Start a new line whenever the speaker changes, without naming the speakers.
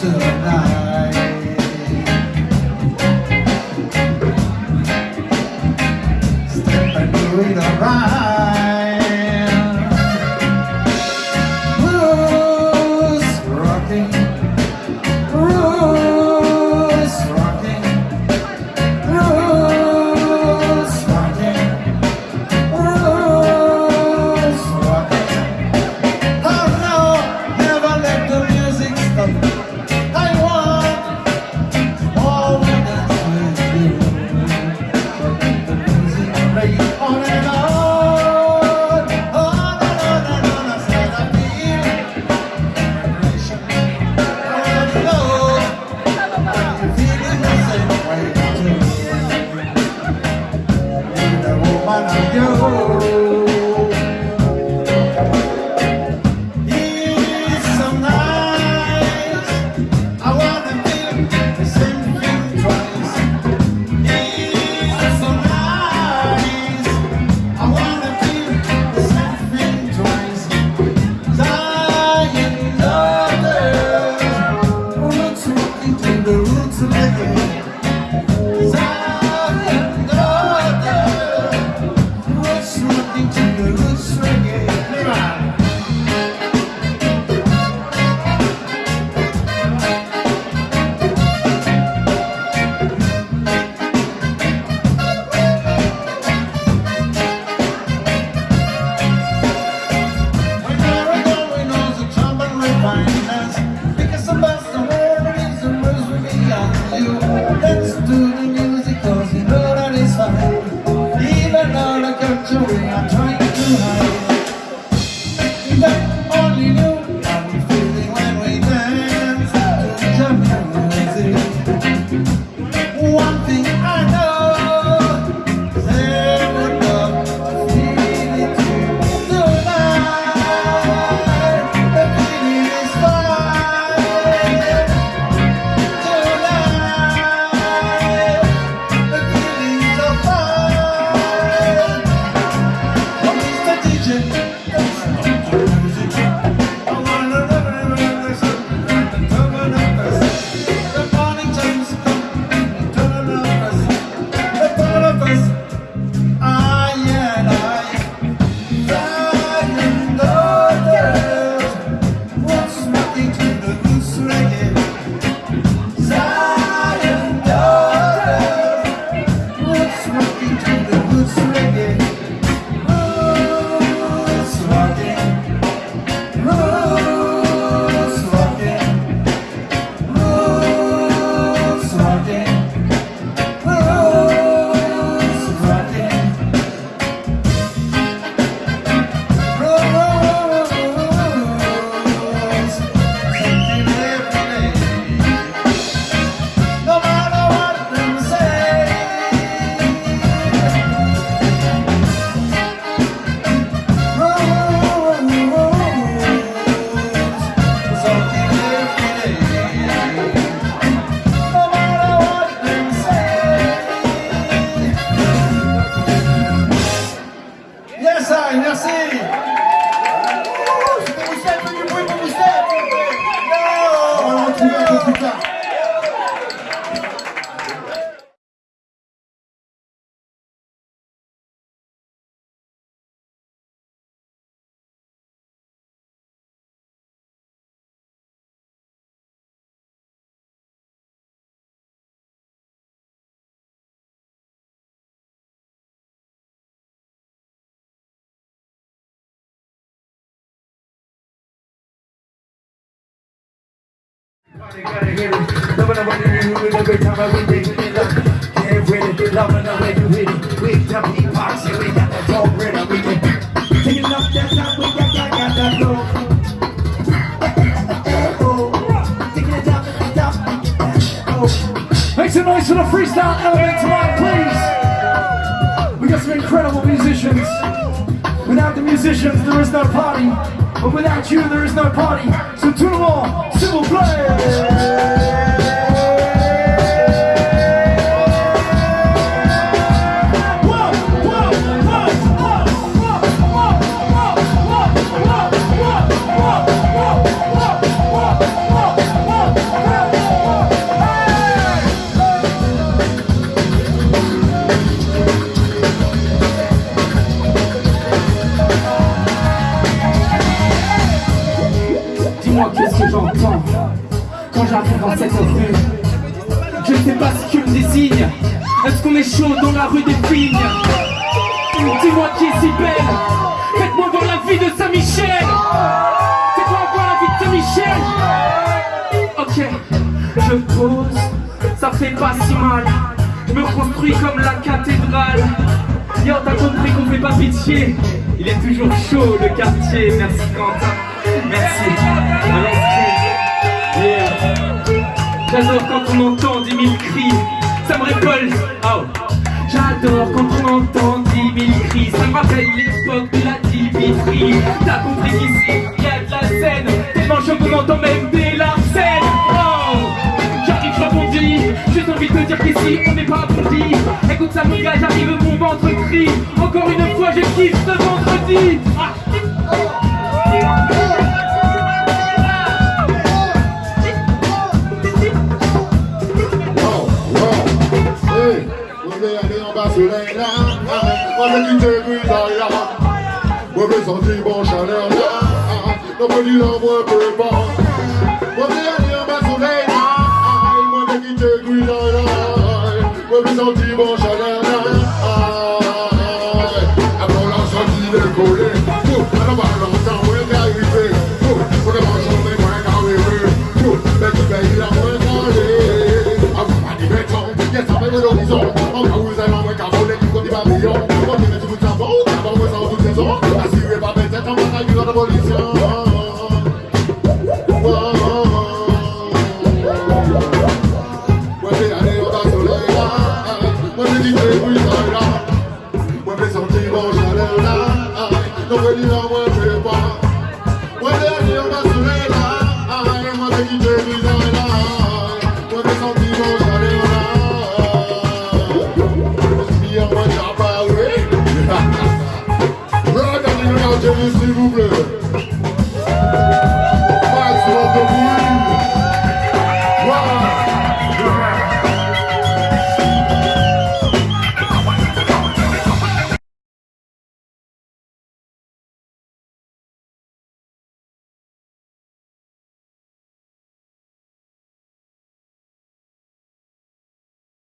tonight step and do it around. 감사합니다.
Loving the way you hit it every time I read it.
Get
ready, get loving the way you hit it.
We
the beatbox and we
got that dog ready. We can take it up that time. We got, got, got that dog.
Make some noise for the freestyle element tonight, please. We got some incredible musicians. Without the musicians, there is no party. But without you, there is no party. two more, single play.
Que me désigne. Est-ce qu'on est chaud dans la rue des Pignes Dis-moi qui est si belle. Faites-moi voir la vie de Saint-Michel. Faites-moi voir la vie de Saint-Michel. Ok, je pose. Ça fait pas si mal. Je me construis comme la cathédrale. Yo, t'as compris qu'on fait pas pitié. Il est toujours chaud le quartier. Merci Quentin. Merci. J'adore quand on entend mille cris. Ça me récolte. Oh. J'adore quand on entend dix mille cris. Ça me rappelle l'époque de la Dimitri. T'as compris qu'ici, y a de la scène. Tellement chaud qu'on entend même des larcènes. Oh. J'arrive, je rebondis. J'ai envie de te dire qu'ici, on n'est pas bondi. Écoute ça, mon gars, j'arrive, mon ventre crie. Encore une fois, je ce vendredi. Ah.
passerelle Avec une débutaille Mauvais sentiment chaleur Non petit moi peu pas Mauvais en chaleur Après la sortie décollée Alors par l'entendre Yes, I'm a